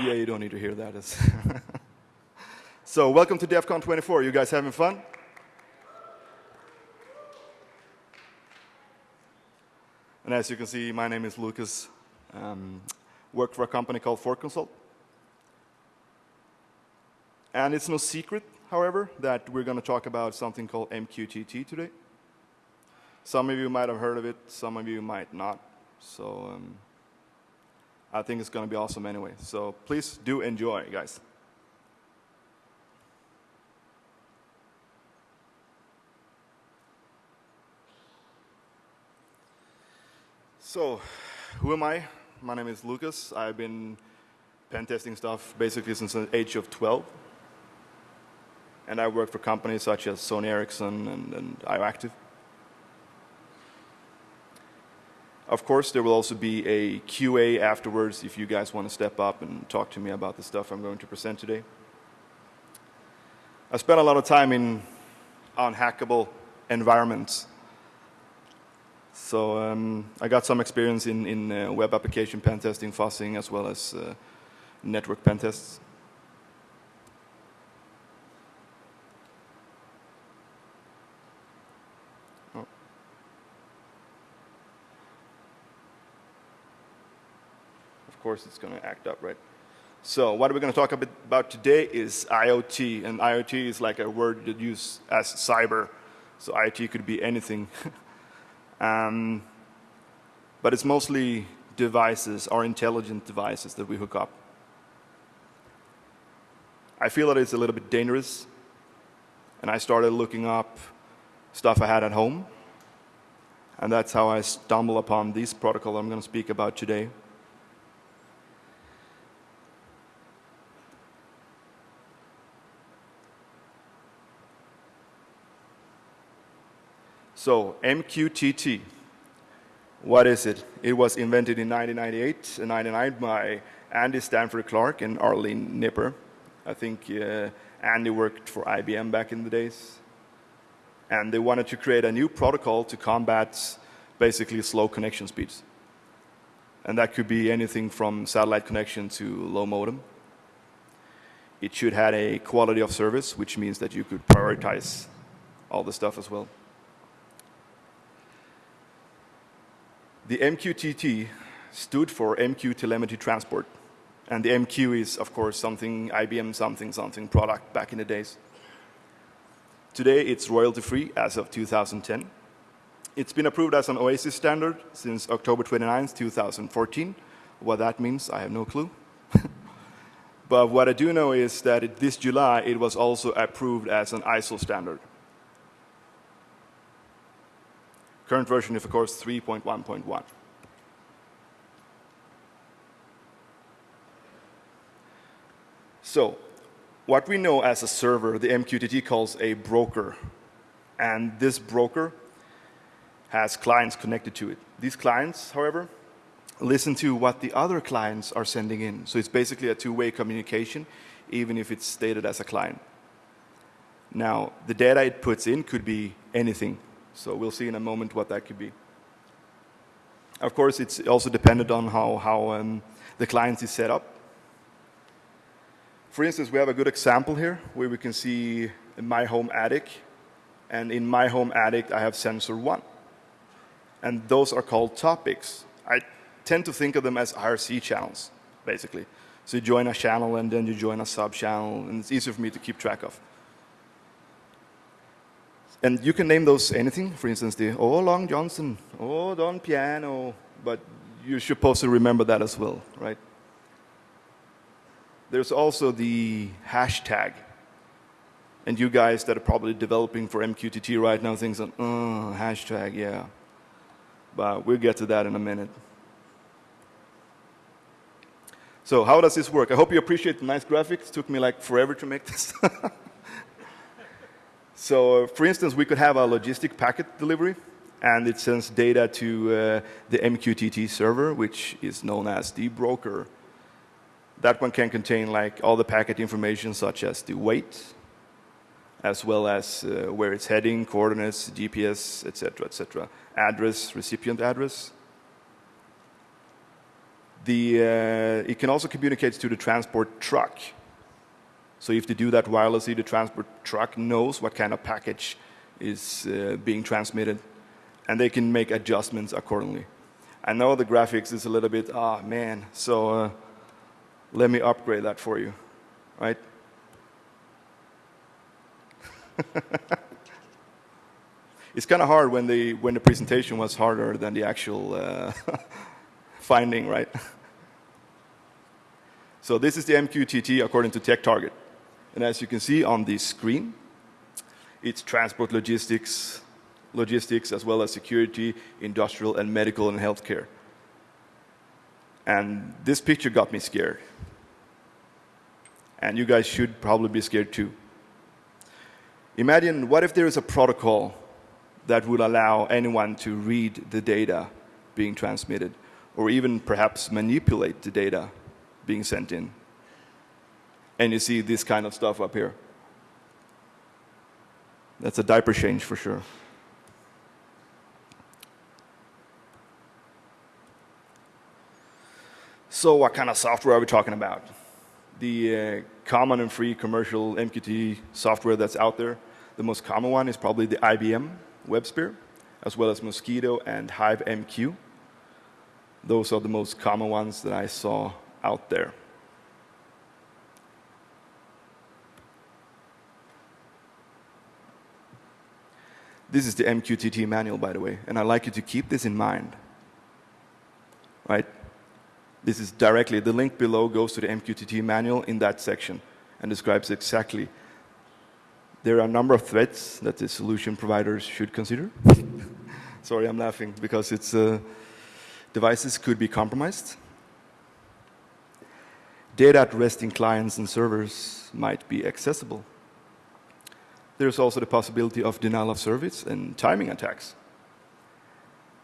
Yeah, you don't need to hear that. so welcome to DEF CON 24. You guys having fun? And as you can see, my name is Lucas. Um, work for a company called ForConsult. And it's no secret, however, that we're going to talk about something called MQTT today. Some of you might have heard of it, some of you might not. So um, I think it's going to be awesome anyway. So please do enjoy, guys. So, who am I? My name is Lucas. I've been pen testing stuff basically since the age of 12. And I work for companies such as Sony Ericsson and, and IOActive. Of course, there will also be a QA afterwards if you guys want to step up and talk to me about the stuff I'm going to present today. I spent a lot of time in unhackable environments. So um, I got some experience in, in uh, web application pen testing, fuzzing, as well as uh, network pen tests. Of course it's going to act up, right? So what we're going to talk about today is IoT, and IoT is like a word that used as cyber. So IoT could be anything. um, but it's mostly devices or intelligent devices that we hook up. I feel that it's a little bit dangerous, and I started looking up stuff I had at home, and that's how I stumble upon this protocol I'm going to speak about today. So MQTT, what is it? It was invented in 1998 and 99 by Andy Stanford Clark and Arlene Nipper. I think uh, Andy worked for IBM back in the days. And they wanted to create a new protocol to combat basically slow connection speeds. And that could be anything from satellite connection to low modem. It should have a quality of service, which means that you could prioritize all the stuff as well. The MQTT stood for MQ Telemetry Transport. And the MQ is, of course, something IBM something something product back in the days. Today, it's royalty-free as of 2010. It's been approved as an OASIS standard since October 29, 2014. What that means, I have no clue. but what I do know is that it, this July, it was also approved as an ISO standard. Current version is, of course, 3.1.1. So what we know as a server, the MQTT calls a broker. And this broker has clients connected to it. These clients, however, listen to what the other clients are sending in. So it's basically a two-way communication, even if it's stated as a client. Now, the data it puts in could be anything. So we'll see in a moment what that could be. Of course, it's also dependent on how, how um, the client is set up. For instance, we have a good example here where we can see my home attic. And in my home attic, I have sensor one. And those are called topics. I tend to think of them as IRC channels, basically. So you join a channel and then you join a sub channel, and it's easier for me to keep track of. And you can name those anything, for instance, the Oh Long Johnson, Oh Don Piano, but you're supposed to remember that as well, right? There's also the hashtag. And you guys that are probably developing for MQTT right now things like, oh, hashtag, yeah. But we'll get to that in a minute. So how does this work? I hope you appreciate the nice graphics. It took me like forever to make this. So uh, for instance, we could have a logistic packet delivery. and it sends data to uh, the MQTT server, which is known as the broker. That one can contain like all the packet information such as the weight, as well as uh, where it's heading, coordinates, GPS, etc., etc., address, recipient address. The, uh, it can also communicate to the transport truck. So if they do that wirelessly, the transport truck knows what kind of package is uh, being transmitted, and they can make adjustments accordingly. I know the graphics is a little bit, ah, man, so uh, let me upgrade that for you, right? it's kind of hard when the, when the presentation was harder than the actual uh, finding, right? so this is the MQTT according to TechTarget. And as you can see on the screen, it's transport logistics, logistics as well as security, industrial and medical and healthcare. And this picture got me scared. And you guys should probably be scared too. Imagine what if there is a protocol that would allow anyone to read the data being transmitted, or even perhaps manipulate the data being sent in. And you see this kind of stuff up here. That's a diaper change for sure. So what kind of software are we talking about? The uh, common and free commercial MQTT software that's out there. The most common one is probably the IBM WebSphere, as well as Mosquito and HiveMQ. Those are the most common ones that I saw out there. This is the MQTT manual, by the way, and I'd like you to keep this in mind. Right? This is directly, the link below goes to the MQTT manual in that section and describes exactly. There are a number of threats that the solution providers should consider. Sorry, I'm laughing because it's uh, devices could be compromised. Data at rest in clients and servers might be accessible there's also the possibility of denial of service and timing attacks.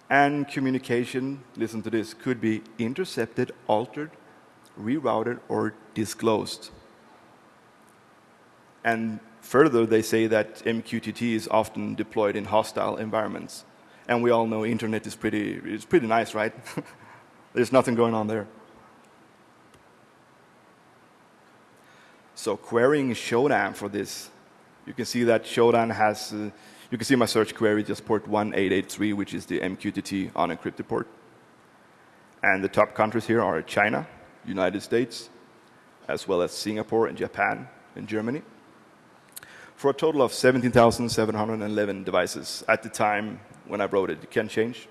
And communication, listen to this, could be intercepted, altered, rerouted, or disclosed. And further, they say that MQTT is often deployed in hostile environments. And we all know internet is pretty, it's pretty nice, right? There's nothing going on there. So querying Shodan for this you can see that Shodan has, uh, you can see my search query just port 1883, which is the MQTT unencrypted port. And the top countries here are China, United States, as well as Singapore and Japan and Germany. For a total of 17,711 devices at the time when I wrote it. It can change.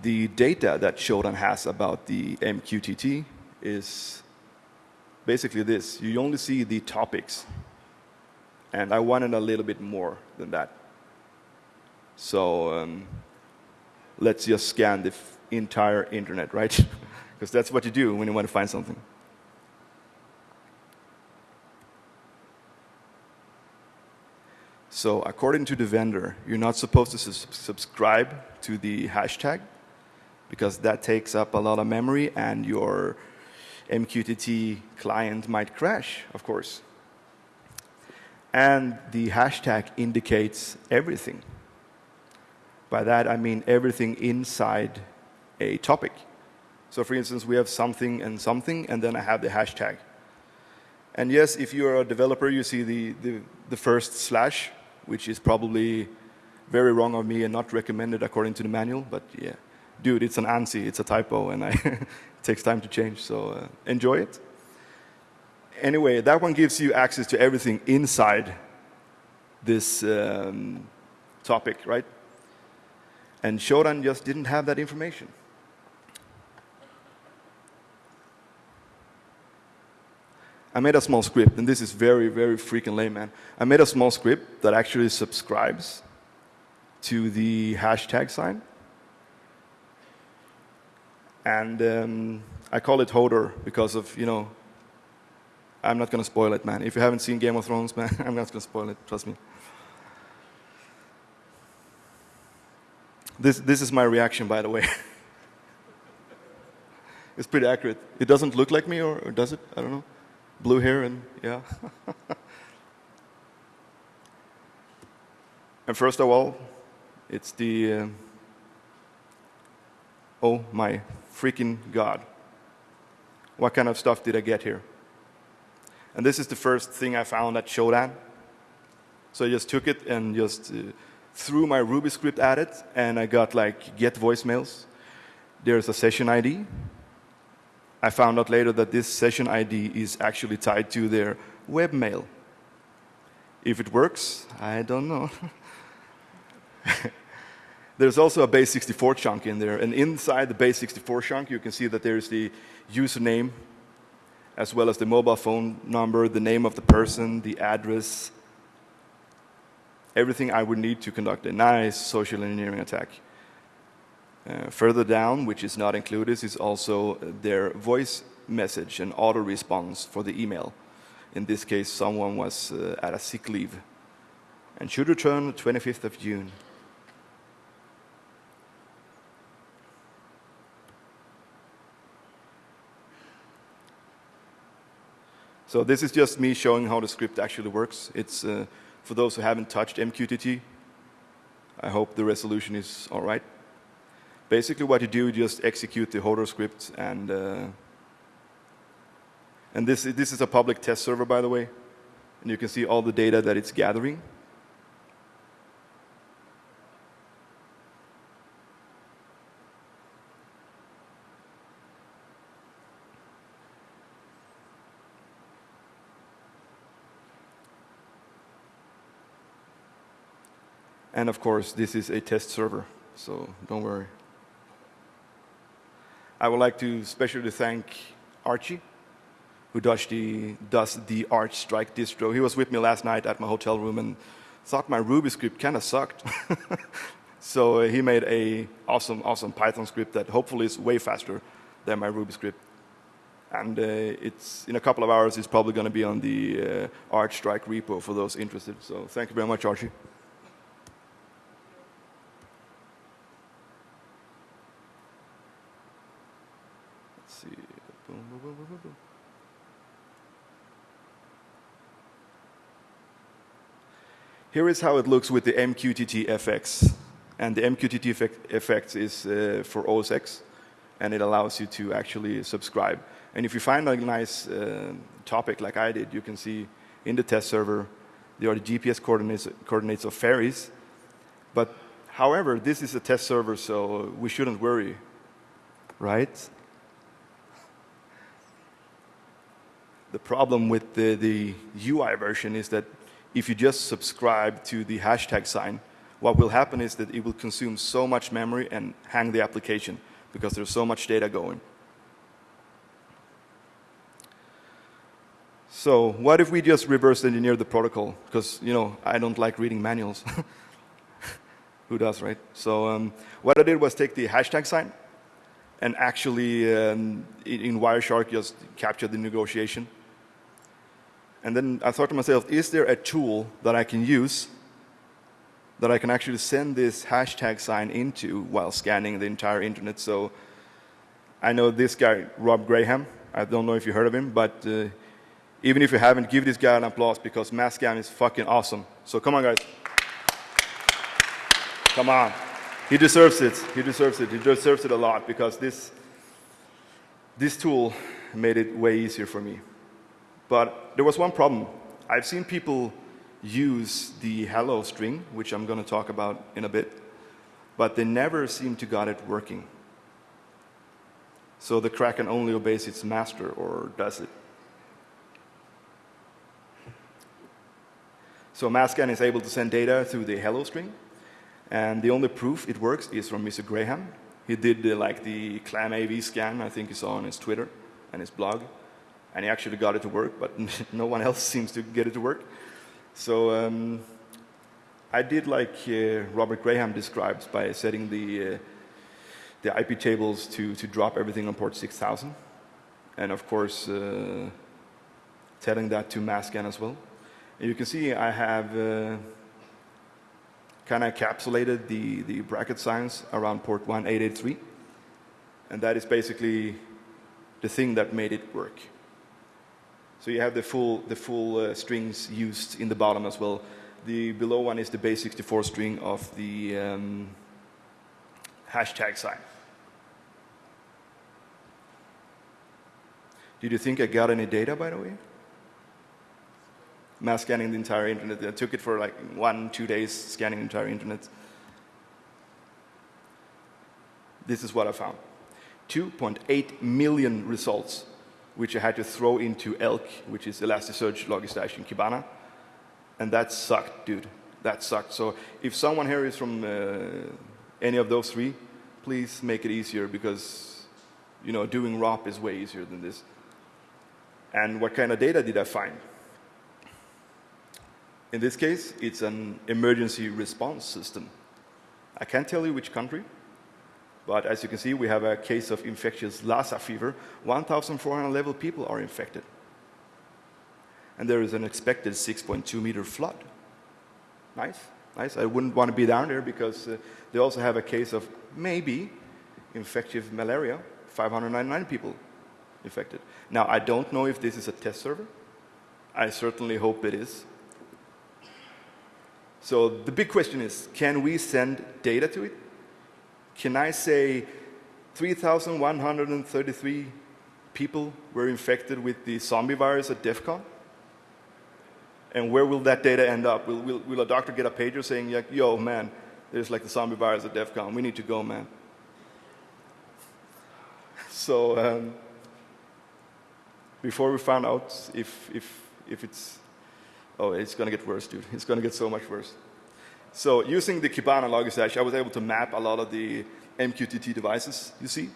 The data that Shodan has about the MQTT is basically this. You only see the topics and I wanted a little bit more than that. So um, let's just scan the entire internet, right? Because that's what you do when you want to find something. So according to the vendor, you're not supposed to subscribe to the hashtag because that takes up a lot of memory and your MQTT client might crash, of course and the hashtag indicates everything. By that I mean everything inside a topic. So for instance, we have something and something, and then I have the hashtag. And yes, if you're a developer, you see the, the, the first slash, which is probably very wrong of me and not recommended according to the manual, but yeah. Dude, it's an ANSI, it's a typo, and I it takes time to change, so uh, enjoy it anyway, that one gives you access to everything inside this um, topic, right? And Shodan just didn't have that information. I made a small script, and this is very, very freaking lame, man. I made a small script that actually subscribes to the hashtag sign. And um, I call it Hodor because of, you know, I'm not going to spoil it, man. If you haven't seen Game of Thrones, man, I'm not going to spoil it, trust me. This, this is my reaction, by the way. it's pretty accurate. It doesn't look like me, or, or does it? I don't know. Blue hair and, yeah. and first of all, it's the, uh, oh my freaking God. What kind of stuff did I get here? And this is the first thing I found at Shodan. So I just took it and just uh, threw my Ruby script at it, and I got like get voicemails. There's a session ID. I found out later that this session ID is actually tied to their webmail. If it works, I don't know. There's also a base64 chunk in there, and inside the base64 chunk, you can see that there's the username, as well as the mobile phone number, the name of the person, the address, everything I would need to conduct a nice social engineering attack. Uh, further down, which is not included, is also their voice message and auto response for the email. In this case, someone was uh, at a sick leave and should return the 25th of June. So this is just me showing how the script actually works. It's uh, for those who haven't touched MQTT. I hope the resolution is all right. Basically what you do, you just execute the Hodor script and uh, and this, this is a public test server, by the way. And you can see all the data that it's gathering. And of course, this is a test server, so don't worry. I would like to specially thank Archie, who does the, does the Arch Strike distro. He was with me last night at my hotel room and thought my Ruby script kind of sucked. so uh, he made a awesome, awesome Python script that hopefully is way faster than my Ruby script. And uh, it's in a couple of hours, it's probably going to be on the uh, Arch Strike repo for those interested. So thank you very much, Archie. Here is how it looks with the MQTT FX. And the MQTT effect, FX is uh, for OS X, and it allows you to actually subscribe. And if you find a nice uh, topic like I did, you can see in the test server, there are the GPS coordinates, coordinates of ferries. But however, this is a test server, so we shouldn't worry, right? The problem with the, the UI version is that if you just subscribe to the hashtag sign, what will happen is that it will consume so much memory and hang the application because there's so much data going. So what if we just reverse engineer the protocol? Because, you know, I don't like reading manuals. Who does, right? So um, what I did was take the hashtag sign and actually um, in Wireshark just capture the negotiation and then I thought to myself, is there a tool that I can use that I can actually send this hashtag sign into while scanning the entire internet? So I know this guy, Rob Graham. I don't know if you heard of him, but uh, even if you haven't, give this guy an applause because Masscan is fucking awesome. So come on, guys. come on. He deserves it. He deserves it. He deserves it a lot because this, this tool made it way easier for me. But there was one problem. I've seen people use the hello string, which I'm going to talk about in a bit, but they never seem to got it working. So the Kraken only obeys its master, or does it? So Masscan is able to send data through the hello string, and the only proof it works is from Mr. Graham. He did the, like the clam AV scan, I think you saw on his Twitter and his blog and he actually got it to work, but no one else seems to get it to work. So um, I did like uh, Robert Graham describes by setting the, uh, the IP tables to, to drop everything on port 6000. And of course, uh, telling that to Masscan as well. And you can see I have uh, kind of encapsulated the, the bracket signs around port 1883. And that is basically the thing that made it work. So you have the full, the full uh, strings used in the bottom as well. The below one is the base 64 string of the um, hashtag sign. Did you think I got any data, by the way? Mass scanning the entire internet. I took it for like one, two days scanning the entire internet. This is what I found. 2.8 million results, which I had to throw into ELK, which is Elasticsearch, Logistash, and Kibana. And that sucked, dude. That sucked. So if someone here is from uh, any of those three, please make it easier because, you know, doing ROP is way easier than this. And what kind of data did I find? In this case, it's an emergency response system. I can't tell you which country, but as you can see, we have a case of infectious Lassa fever. 1,400 level people are infected. And there is an expected 6.2 meter flood. Nice, nice. I wouldn't want to be down there because uh, they also have a case of maybe infectious malaria, 599 people infected. Now, I don't know if this is a test server. I certainly hope it is. So the big question is, can we send data to it? Can I say 3,133 people were infected with the zombie virus at DEF CON? And where will that data end up? Will, will, will a doctor get a pager saying, yo, man, there's like the zombie virus at DEF CON. We need to go, man. So um, before we found out if, if, if it's, oh, it's going to get worse, dude. It's going to get so much worse. So using the Kibana Logistash, I was able to map a lot of the MQTT devices you see.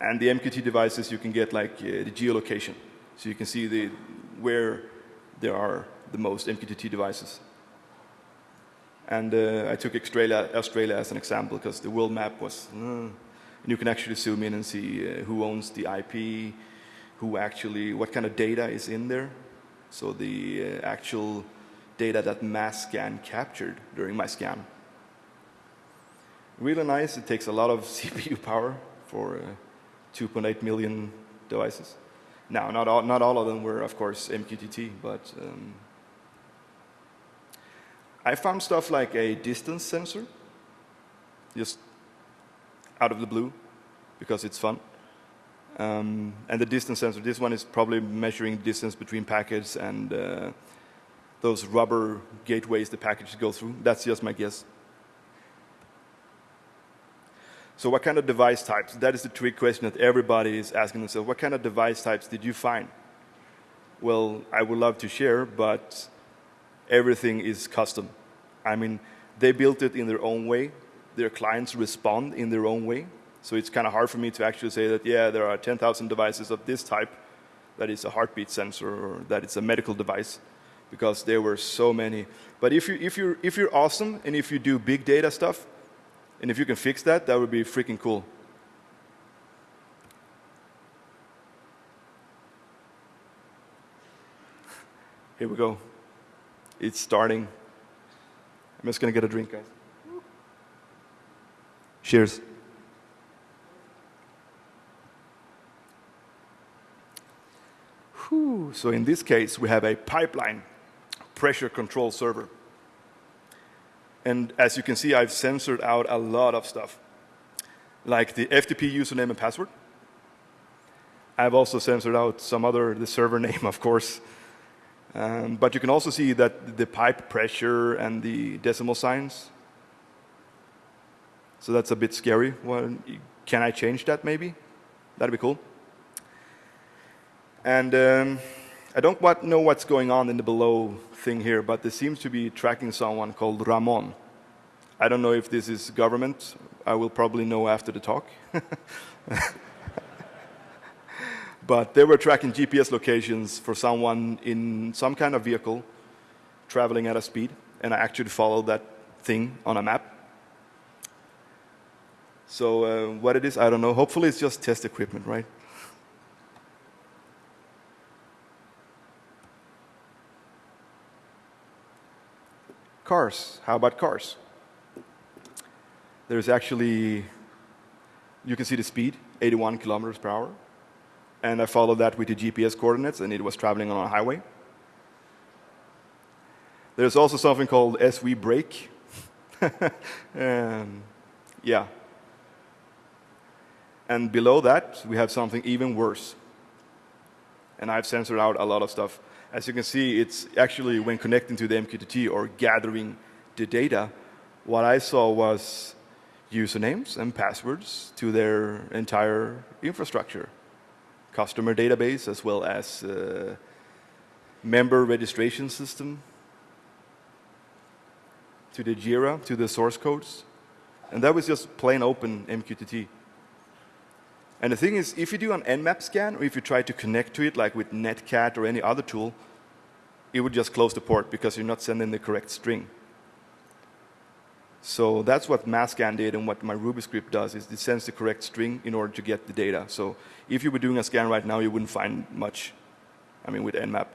And the MQTT devices, you can get like uh, the geolocation. So you can see the, where there are the most MQTT devices. And uh, I took Australia, Australia as an example because the world map was, uh, and you can actually zoom in and see uh, who owns the IP, who actually, what kind of data is in there. So the uh, actual data that mass scan captured during my scan. Really nice. It takes a lot of CPU power for uh, 2.8 million devices. Now, not all, not all of them were, of course, MQTT, but um, I found stuff like a distance sensor, just out of the blue, because it's fun. Um, and the distance sensor, this one is probably measuring distance between packets and uh, those rubber gateways the packages go through. That's just my guess. So what kind of device types? That is the trick question that everybody is asking themselves. What kind of device types did you find? Well, I would love to share, but everything is custom. I mean, they built it in their own way. Their clients respond in their own way. So it's kind of hard for me to actually say that, yeah, there are 10,000 devices of this type that is a heartbeat sensor or that it's a medical device because there were so many. But if, you, if, you're, if you're awesome and if you do big data stuff, and if you can fix that, that would be freaking cool. Here we go. It's starting. I'm just going to get a drink, guys. Cheers. Whew. So in this case, we have a pipeline pressure control server. And as you can see, I've censored out a lot of stuff, like the FTP username and password. I've also censored out some other, the server name, of course. Um, but you can also see that the pipe pressure and the decimal signs. So that's a bit scary. Well, can I change that maybe? That'd be cool. And um, I don't know what's going on in the below thing here, but this seems to be tracking someone called Ramon. I don't know if this is government. I will probably know after the talk. but they were tracking GPS locations for someone in some kind of vehicle traveling at a speed, and I actually followed that thing on a map. So uh, what it is, I don't know. Hopefully it's just test equipment, right? Cars. How about cars? there's actually, you can see the speed, 81 kilometers per hour. And I followed that with the GPS coordinates, and it was traveling on a highway. There's also something called SV brake. um, yeah. And below that, we have something even worse. And I've censored out a lot of stuff. As you can see, it's actually when connecting to the MQTT or gathering the data, what I saw was usernames and passwords to their entire infrastructure, customer database as well as uh, member registration system, to the Jira, to the source codes. And that was just plain open MQTT. And the thing is, if you do an Nmap scan, or if you try to connect to it, like with Netcat or any other tool, it would just close the port because you're not sending the correct string. So that's what masscan did and what my Ruby script does is it sends the correct string in order to get the data. So if you were doing a scan right now, you wouldn't find much, I mean, with Nmap.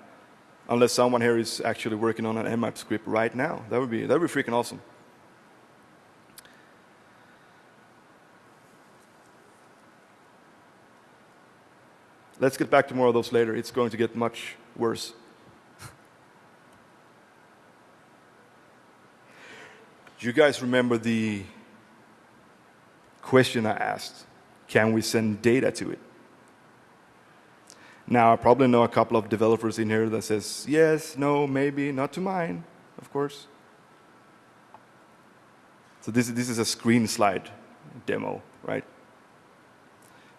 Unless someone here is actually working on an Nmap script right now. That would be, that would be freaking awesome. Let's get back to more of those later. It's going to get much worse. Do you guys remember the question I asked? Can we send data to it? Now, I probably know a couple of developers in here that says, yes, no, maybe, not to mine, of course. So this, this is a screen slide demo?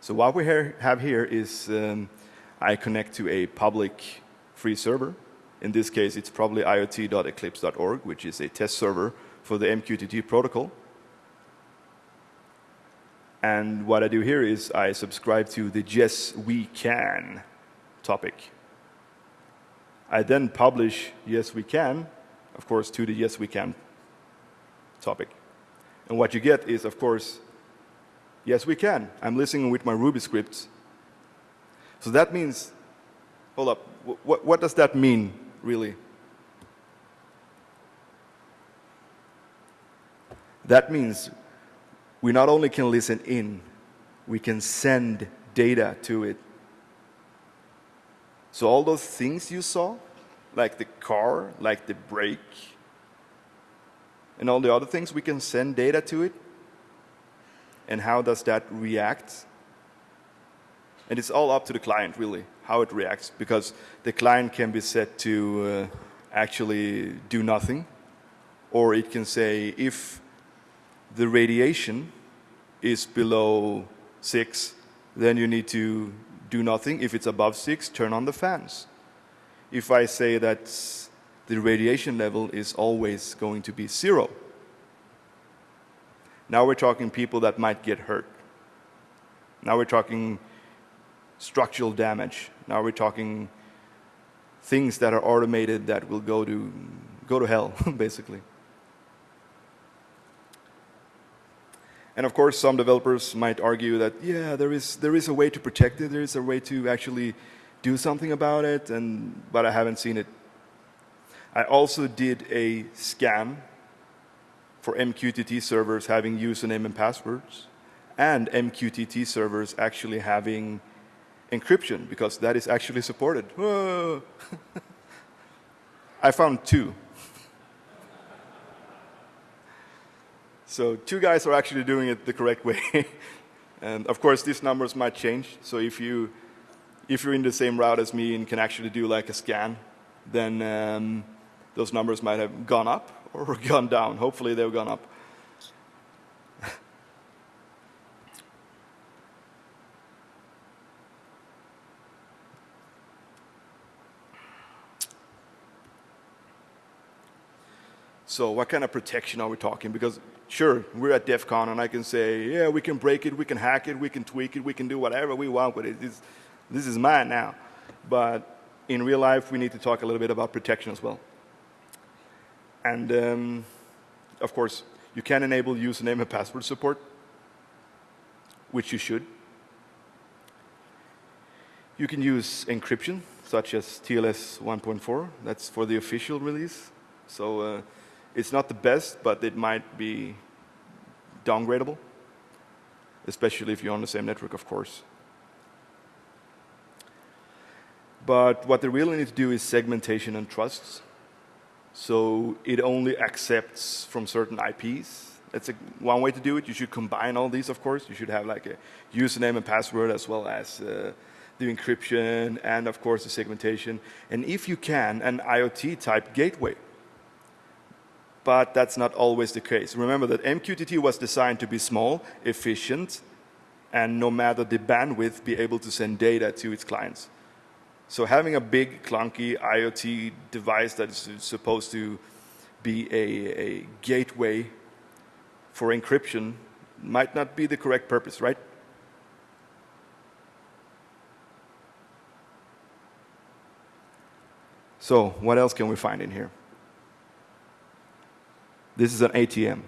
So what we have here is um, I connect to a public free server. In this case, it's probably iot.eclipse.org, which is a test server for the MQTT protocol. And what I do here is I subscribe to the yes, we can topic. I then publish yes we can, of course, to the yes we can topic. And what you get is, of course, yes we can. I'm listening with my Ruby scripts. So that means, hold up, what, what does that mean, really? That means we not only can listen in, we can send data to it so all those things you saw, like the car, like the brake, and all the other things, we can send data to it. And how does that react? And it's all up to the client, really, how it reacts, because the client can be set to uh, actually do nothing, or it can say if the radiation is below 6, then you need to do nothing. If it's above 6, turn on the fans. If I say that the radiation level is always going to be zero, now we're talking people that might get hurt. Now we're talking structural damage. Now we're talking things that are automated that will go to, go to hell, basically. And of course, some developers might argue that, yeah, there is, there is a way to protect it, there is a way to actually do something about it, and, but I haven't seen it. I also did a scan for MQTT servers having username and passwords, and MQTT servers actually having encryption, because that is actually supported. I found two. So two guys are actually doing it the correct way. and of course, these numbers might change. So if, you, if you're in the same route as me and can actually do like a scan, then um, those numbers might have gone up or gone down. Hopefully they've gone up. So what kind of protection are we talking? Because sure, we're at DEF CON and I can say, yeah, we can break it, we can hack it, we can tweak it, we can do whatever we want with it. It's, this is mine now. But in real life, we need to talk a little bit about protection as well. And um, of course, you can enable username and password support, which you should. You can use encryption, such as TLS 1.4. That's for the official release. So uh, it's not the best, but it might be downgradable, especially if you're on the same network, of course. But what they really need to do is segmentation and trusts. So it only accepts from certain IPs. That's a, one way to do it. You should combine all these, of course. You should have like a username and password as well as uh, the encryption and, of course, the segmentation. And if you can, an IoT type gateway. But that's not always the case. Remember that MQTT was designed to be small, efficient, and no matter the bandwidth, be able to send data to its clients. So having a big, clunky IoT device that is supposed to be a, a gateway for encryption might not be the correct purpose, right? So what else can we find in here? This is an ATM.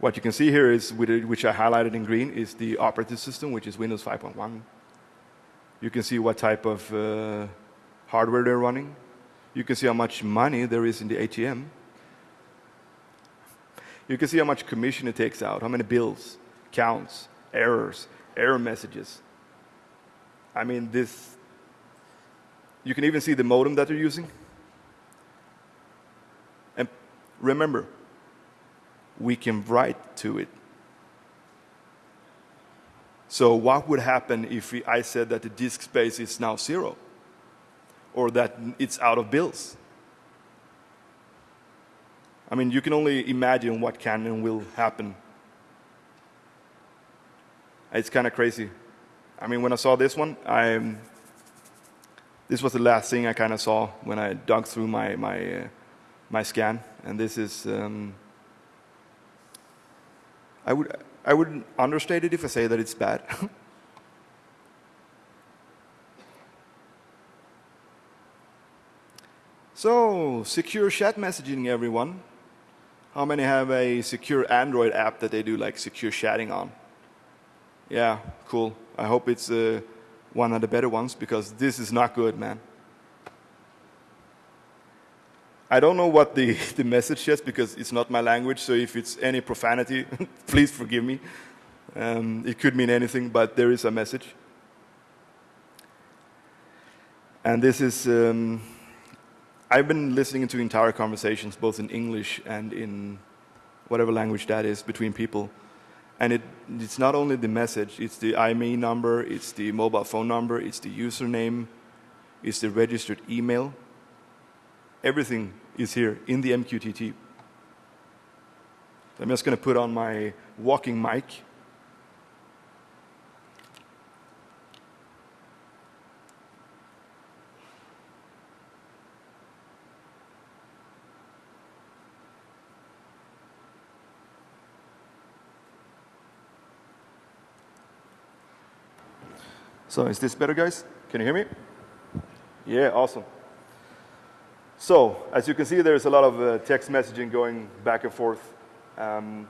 What you can see here is, which I highlighted in green, is the operating system, which is Windows 5.1. You can see what type of uh, hardware they're running. You can see how much money there is in the ATM. You can see how much commission it takes out, how many bills, counts, errors, error messages. I mean, this, you can even see the modem that they're using. And remember, we can write to it. So what would happen if we, I said that the disk space is now zero? Or that it's out of bills? I mean, you can only imagine what can and will happen. It's kind of crazy. I mean, when I saw this one, I, this was the last thing I kind of saw when I dug through my, my, uh, my scan. And this is, um, I would, I would understate it if I say that it's bad. so, secure chat messaging, everyone. How many have a secure Android app that they do like secure chatting on? Yeah, cool. I hope it's uh, one of the better ones because this is not good, man. I don't know what the, the message is because it's not my language, so if it's any profanity, please forgive me. Um, it could mean anything, but there is a message. And this is, um, I've been listening to entire conversations, both in English and in whatever language that is, between people. And it, it's not only the message, it's the IMEI number, it's the mobile phone number, it's the username, it's the registered email. Everything is here in the MQTT. I'm just going to put on my walking mic. So is this better, guys? Can you hear me? Yeah, awesome. So as you can see, there's a lot of uh, text messaging going back and forth. Um,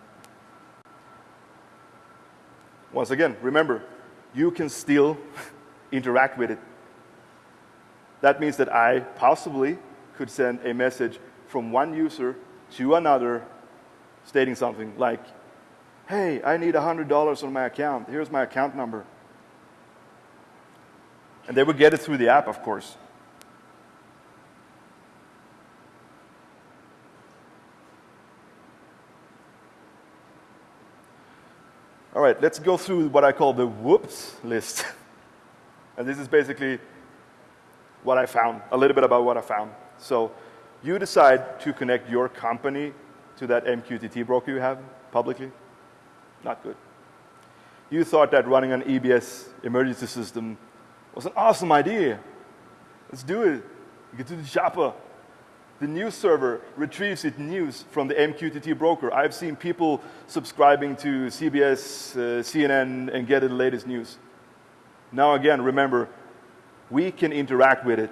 once again, remember, you can still interact with it. That means that I possibly could send a message from one user to another stating something like, hey, I need $100 on my account. Here's my account number. And they would get it through the app, of course. All right, let's go through what I call the whoops list. and this is basically what I found, a little bit about what I found. So you decide to connect your company to that MQTT broker you have publicly. Not good. You thought that running an EBS emergency system was an awesome idea. Let's do it. You get to the shopper the news server retrieves its news from the MQTT broker. I've seen people subscribing to CBS, uh, CNN, and get the latest news. Now again, remember, we can interact with it.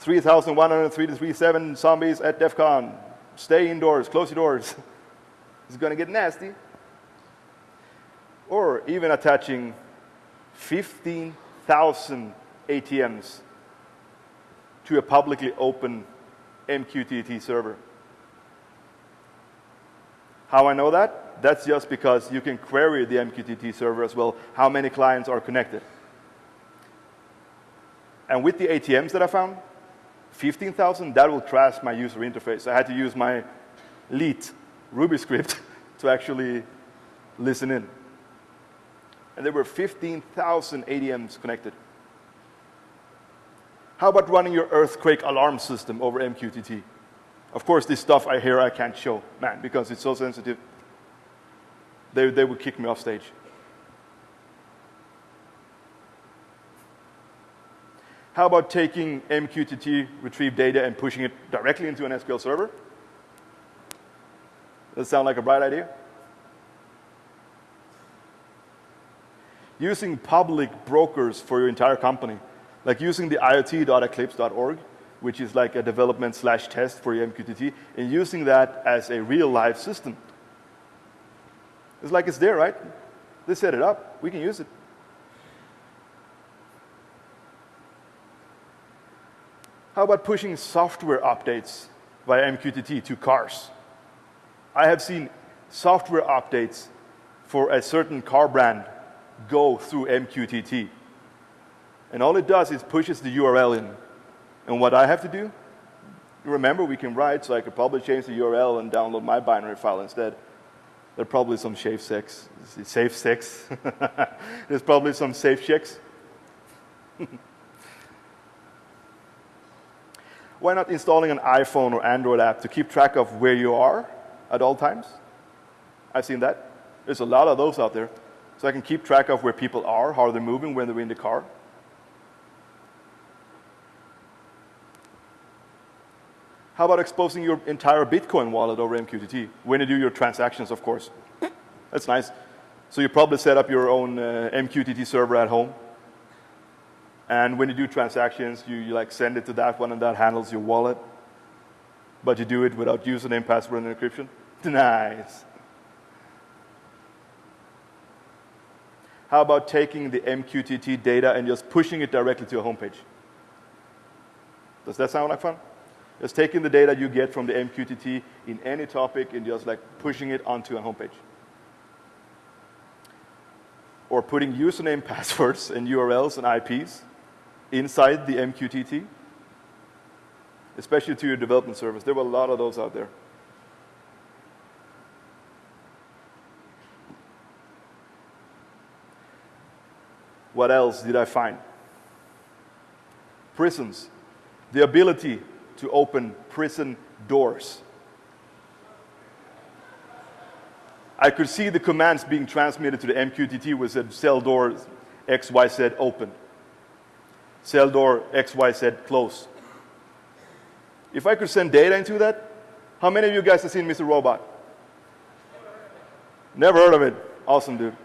3,137 zombies at DEF CON. Stay indoors, close your doors. it's going to get nasty. Or even attaching 15,000 ATMs to a publicly open MQTT server. How I know that? That's just because you can query the MQTT server as well, how many clients are connected. And with the ATMs that I found, 15,000, that will crash my user interface. I had to use my Leet Ruby script to actually listen in. And there were 15,000 ATMs connected. How about running your earthquake alarm system over MQTT? Of course, this stuff I hear I can't show, man, because it's so sensitive. They, they would kick me off stage. How about taking MQTT retrieved data and pushing it directly into an SQL server? Does that sound like a bright idea? Using public brokers for your entire company, like using the iot.eclipse.org, which is like a development slash test for your MQTT, and using that as a real live system. It's like it's there, right? They set it up. We can use it. How about pushing software updates via MQTT to cars? I have seen software updates for a certain car brand go through MQTT. And all it does is pushes the URL in. And what I have to do, remember we can write, so I could probably change the URL and download my binary file instead. There's probably some safe sex, safe sex. There's probably some safe checks. Why not installing an iPhone or Android app to keep track of where you are at all times? I've seen that. There's a lot of those out there. So I can keep track of where people are, how they're moving when they're in the car. How about exposing your entire Bitcoin wallet over MQTT when you do your transactions, of course? That's nice. So you probably set up your own uh, MQTT server at home. And when you do transactions, you, you like send it to that one and that handles your wallet. But you do it without username, password, and encryption. Nice. How about taking the MQTT data and just pushing it directly to your homepage? Does that sound like fun? Just taking the data you get from the MQTT in any topic and just like pushing it onto a homepage. Or putting username, passwords, and URLs and IPs inside the MQTT, especially to your development service. There were a lot of those out there. What else did I find? Prisons. The ability to open prison doors. I could see the commands being transmitted to the MQTT with said cell door XYZ open cell door XYZ close. If I could send data into that, how many of you guys have seen Mr. Robot? Never heard of it. Awesome, dude.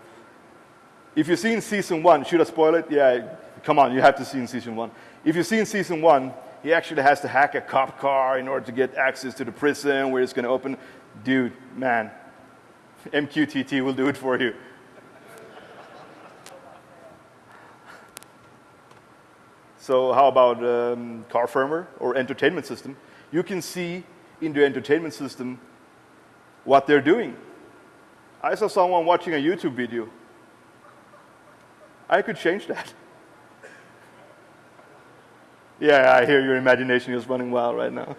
If you've seen season one, should I spoil it? Yeah, come on, you have to see in season one. If you've seen season one, he actually has to hack a cop car in order to get access to the prison where it's going to open. Dude, man, MQTT will do it for you. So how about um, car firmware or entertainment system? You can see in the entertainment system what they're doing. I saw someone watching a YouTube video. I could change that. Yeah, I hear your imagination is running wild right now.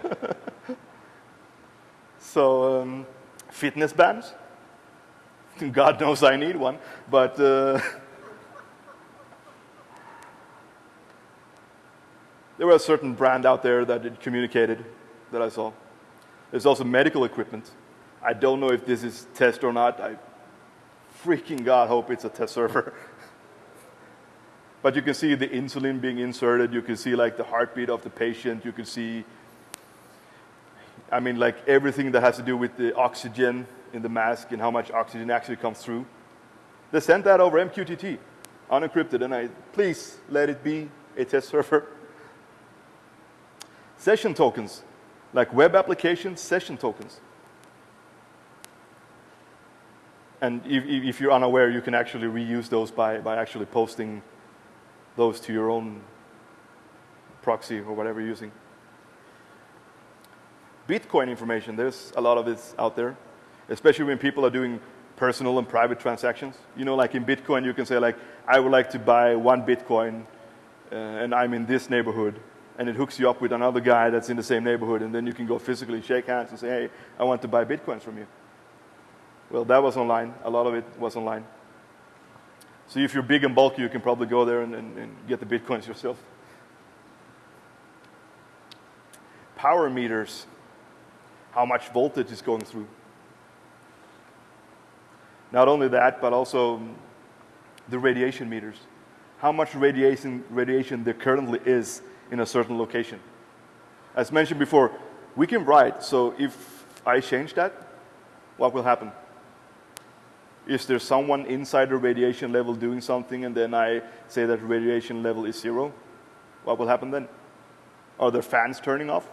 so, um, fitness bands. God knows I need one, but uh, There was a certain brand out there that it communicated that I saw. There's also medical equipment. I don't know if this is test or not. I freaking God hope it's a test server. But you can see the insulin being inserted. You can see like the heartbeat of the patient. You can see, I mean, like everything that has to do with the oxygen in the mask and how much oxygen actually comes through. They sent that over MQTT, unencrypted, and I, please let it be a test server. Session tokens, like web applications, session tokens. And if, if, you're unaware, you can actually reuse those by, by actually posting those to your own proxy or whatever you're using. Bitcoin information, there's a lot of it out there, especially when people are doing personal and private transactions. You know, like in Bitcoin, you can say like, I would like to buy one Bitcoin uh, and I'm in this neighborhood. And it hooks you up with another guy that's in the same neighborhood and then you can go physically shake hands and say, hey, I want to buy Bitcoins from you. Well, that was online. A lot of it was online. So if you're big and bulky, you can probably go there and, and, and get the Bitcoins yourself. Power meters, how much voltage is going through. Not only that, but also um, the radiation meters. How much radiation, radiation there currently is in a certain location. As mentioned before, we can write, so if I change that, what will happen? Is there someone inside the radiation level doing something and then I say that radiation level is zero? What will happen then? Are there fans turning off?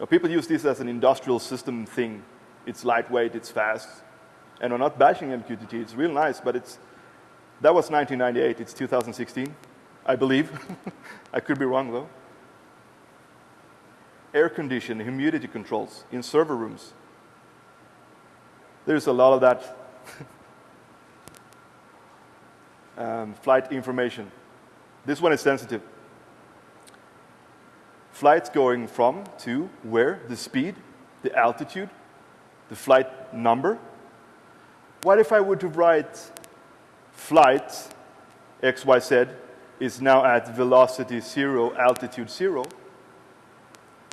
Now, people use this as an industrial system thing it's lightweight, it's fast. And I'm not bashing MQTT, it's real nice, but it's, that was 1998, it's 2016, I believe. I could be wrong though. Air conditioning, humidity controls in server rooms. There's a lot of that. um, flight information. This one is sensitive. Flights going from, to, where, the speed, the altitude, the flight number. What if I were to write flight XYZ is now at velocity zero, altitude zero?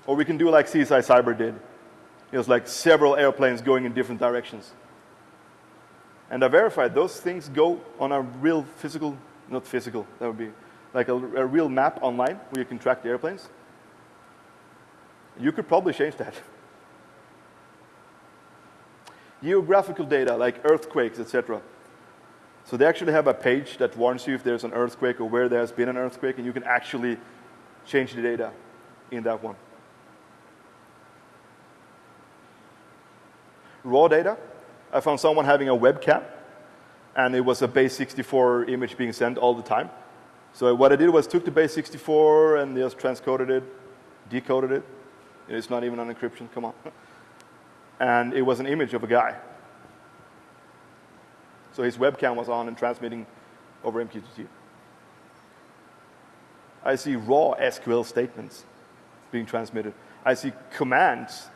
Or we can do like CSI Cyber did. It was like several airplanes going in different directions. And I verified those things go on a real physical, not physical, that would be like a, a real map online where you can track the airplanes. You could probably change that. geographical data like earthquakes, etc. So they actually have a page that warns you if there's an earthquake or where there has been an earthquake, and you can actually change the data in that one. Raw data, I found someone having a webcam, and it was a base 64 image being sent all the time. So what I did was took the base 64 and just transcoded it, decoded it. It's not even an encryption, come on. and it was an image of a guy. So his webcam was on and transmitting over MQTT. I see raw SQL statements being transmitted. I see commands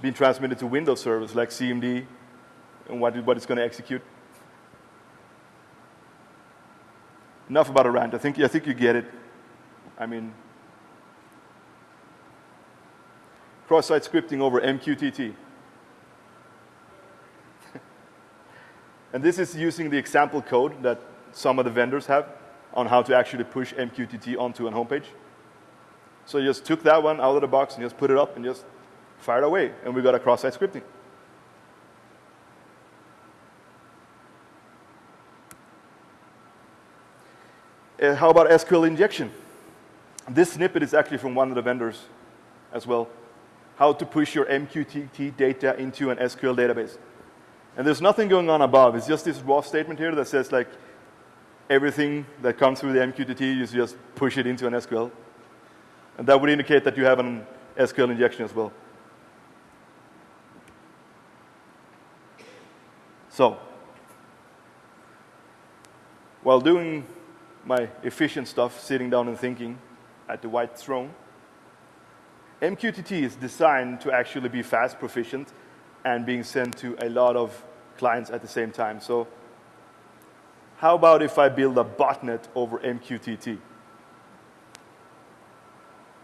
being transmitted to Windows servers like CMD and what, what it's going to execute. Enough about a rant. I think, I think you get it. I mean, cross-site scripting over MQTT. and this is using the example code that some of the vendors have on how to actually push MQTT onto a homepage. So you just took that one out of the box and just put it up and just fired away, and we got a cross-site scripting. Uh, how about SQL injection? This snippet is actually from one of the vendors as well how to push your MQTT data into an SQL database. And there's nothing going on above. It's just this raw statement here that says like everything that comes through the MQTT, you just push it into an SQL. And that would indicate that you have an SQL injection as well. So, while doing my efficient stuff, sitting down and thinking at the white throne, MQTT is designed to actually be fast proficient and being sent to a lot of clients at the same time. So how about if I build a botnet over MQTT?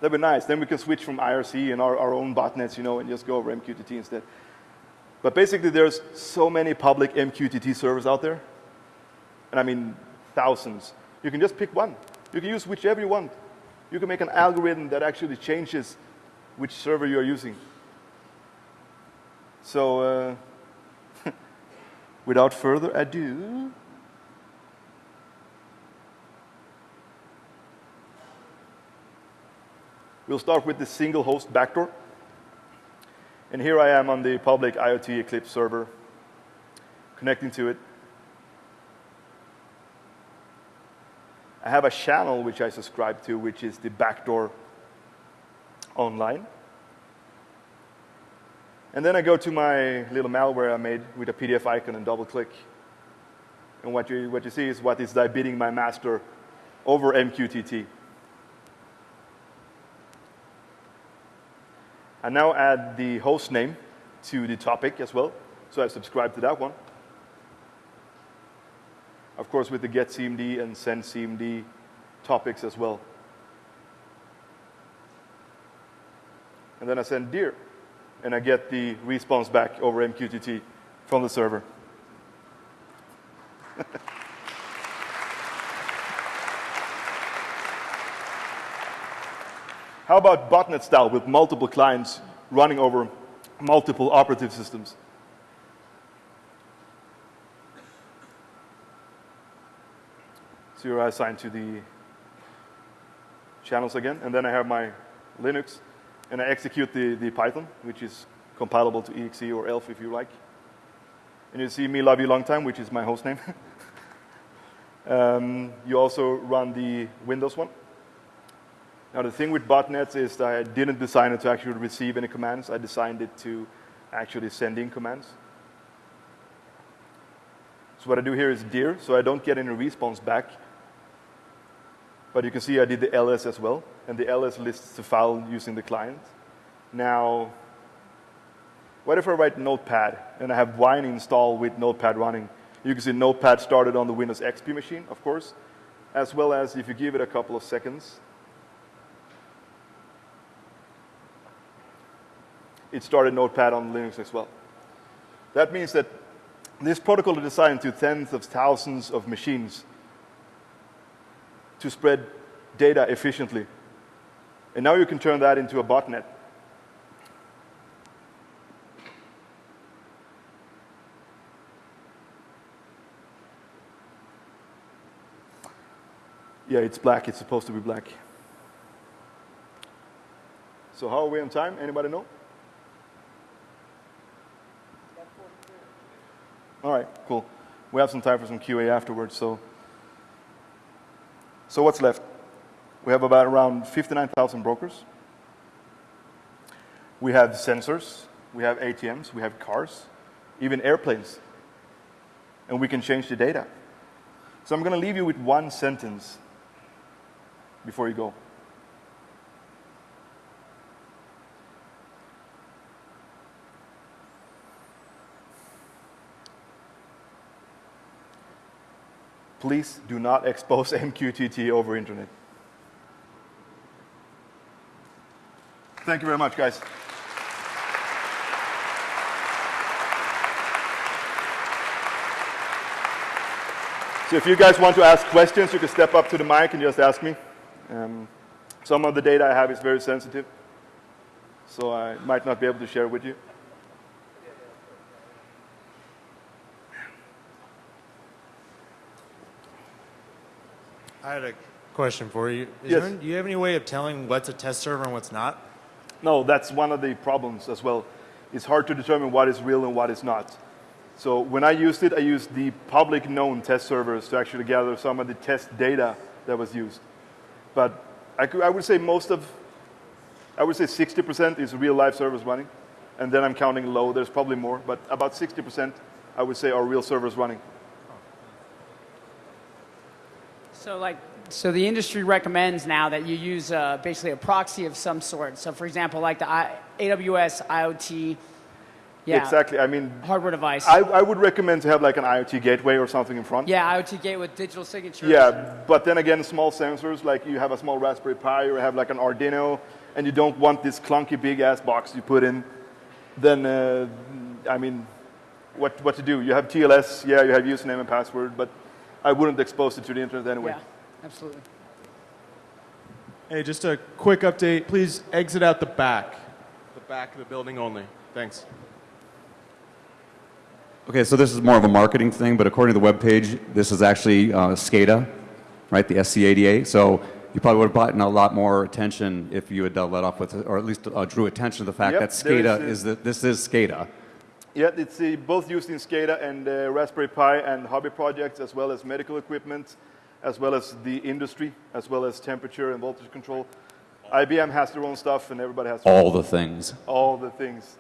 That'd be nice. Then we can switch from IRC and our, our own botnets, you know, and just go over MQTT instead. But basically, there's so many public MQTT servers out there. And I mean, thousands. You can just pick one. You can use whichever you want. You can make an algorithm that actually changes which server you're using. So uh, without further ado, we'll start with the single host backdoor. And here I am on the public IoT Eclipse server, connecting to it. I have a channel which I subscribe to, which is the backdoor online. And then I go to my little malware I made with a PDF icon and double click. And what you, what you see is what is bidding my master over MQTT. I now add the host name to the topic as well. So I subscribe to that one. Of course, with the get CMD and send CMD topics as well. And then I send dir, and I get the response back over MQTT from the server. How about botnet style with multiple clients running over multiple operative systems? So you're assigned to the channels again, and then I have my Linux, and I execute the, the Python, which is compilable to exe or ELF if you like. And you see me love you long time, which is my host name. um, you also run the Windows one. Now the thing with botnets is that I didn't design it to actually receive any commands. I designed it to actually send in commands. So what I do here is dir, so I don't get any response back. But you can see I did the ls as well, and the ls lists the file using the client. Now, what if I write Notepad and I have Wine installed with Notepad running? You can see Notepad started on the Windows XP machine, of course, as well as if you give it a couple of seconds, it started Notepad on Linux as well. That means that this protocol is designed to tens of thousands of machines to spread data efficiently. And now you can turn that into a botnet. Yeah, it's black. It's supposed to be black. So how are we on time? Anybody know? All right, cool. We have some time for some QA afterwards, so so what's left? We have about around 59,000 brokers. We have sensors, we have ATMs, we have cars, even airplanes. And we can change the data. So I'm going to leave you with one sentence before you go. Please do not expose MQTT over internet. Thank you very much, guys. So if you guys want to ask questions, you can step up to the mic and just ask me. Um, some of the data I have is very sensitive, so I might not be able to share with you. Had a question for you. Is Yes. there, do you have any way of telling what's a test server and what's not? No, that's one of the problems as well. It's hard to determine what is real and what is not. So when I used it, I used the public known test servers to actually gather some of the test data that was used. But I, could, I would say most of, I would say 60% is real live servers running. And then I'm counting low, there's probably more, but about 60% I would say are real servers running. So like, so the industry recommends now that you use uh, basically a proxy of some sort. So for example, like the I, AWS IoT, yeah, Exactly, I mean, hardware device. I, I would recommend to have like an IoT gateway or something in front. yeah, IoT gate with digital signatures. Yeah, but then again, small sensors, like you have a small Raspberry Pi or have like an Arduino, and you don't want this clunky big ass box you put in, then, uh, I mean, what, what to do? You have TLS, yeah, you have username and password, but I wouldn't expose it to the internet anyway. Yeah, absolutely. Hey, just a quick update. Please exit out the back. The back of the building only. Thanks. Okay, so this is more of a marketing thing, but according to the web page, this is actually uh, SCADA, right? The SCADA. So you probably would have gotten a lot more attention if you had uh, let off with, or at least uh, drew attention to the fact Yep, that there is SCADA a- is, the, this is SCADA. Yeah, it's uh, both used in SCADA and uh, Raspberry Pi and hobby projects, as well as medical equipment, as well as the industry, as well as temperature and voltage control. IBM has their own stuff, and everybody has All the things. all the things.